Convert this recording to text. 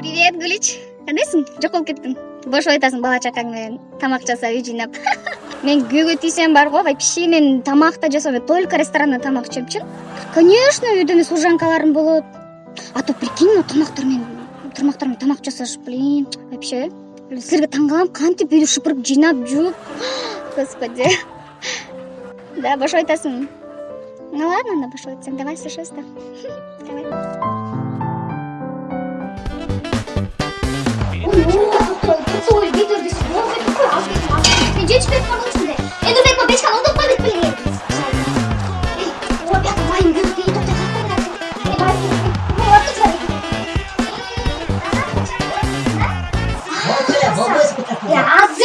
привет гүлич кандайсың жоголуп кеттиң бошоп атасың бала чакаң менен тамак жасап үй жыйнап мен күйөөгө тийсем бар го вообще мен тамак да жасабайм только ресторанда тамак ичемчи конечно үйдө эмне служанкаларым болот. А то прикинь могу тамактар менен тармактар менен тамак жасаш блин. Вообще силерге таң калам кантип үйдү шыпырып жыйнап жууп господи. Да бошоп атасың Ну ладно, она пошла. Давай все шесто. Давай. Yeah.